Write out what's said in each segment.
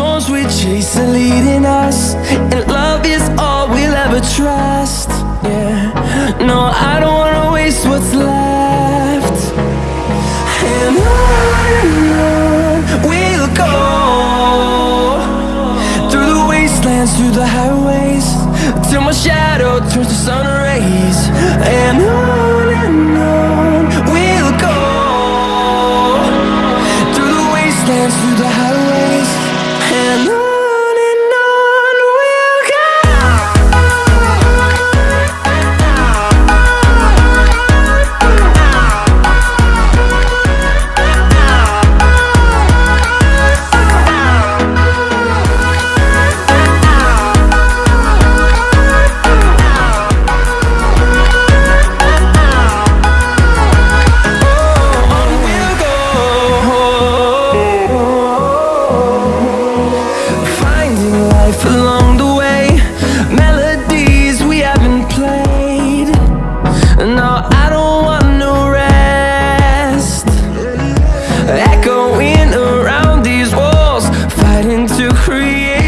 storms we chase are leading us And love is all we'll ever trust. Yeah, No, I don't wanna waste what's left. And on we'll go Through the wastelands, through the highways Till my shadow turns to sun rays. And on and on we'll go Through the wastelands, through the highways to create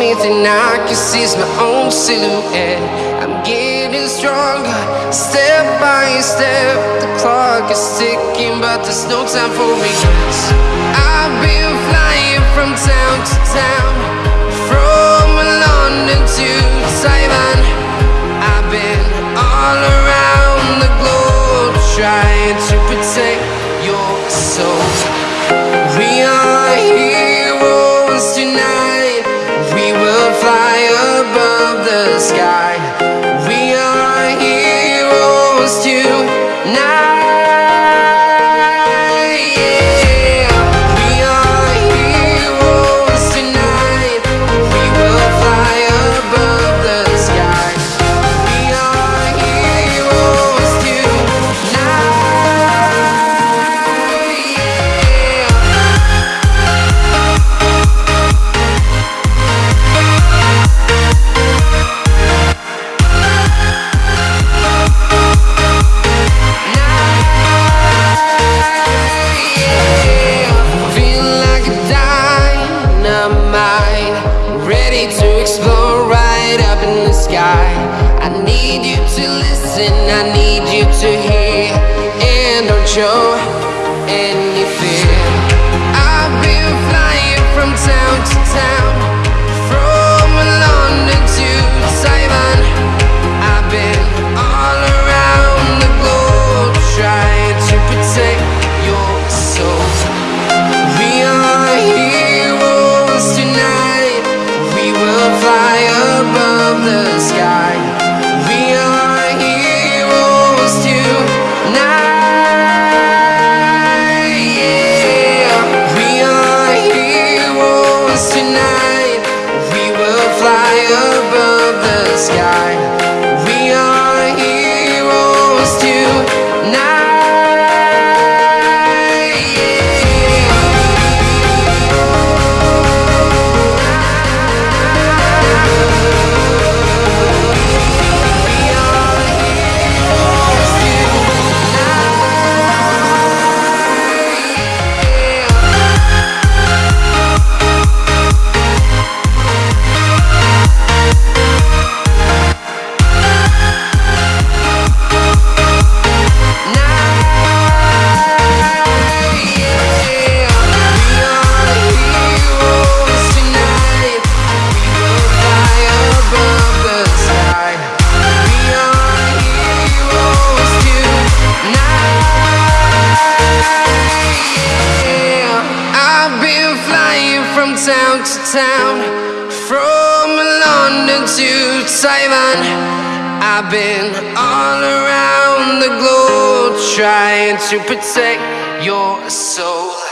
only thing I can see is my own silhouette. I'm getting stronger, step by step. The clock is ticking, but there's no time for regrets. I've been flying from town to town, from London to Taiwan. I've been all around the globe trying to protect from London to Taiwan. I've been all around the globe trying to protect your soul.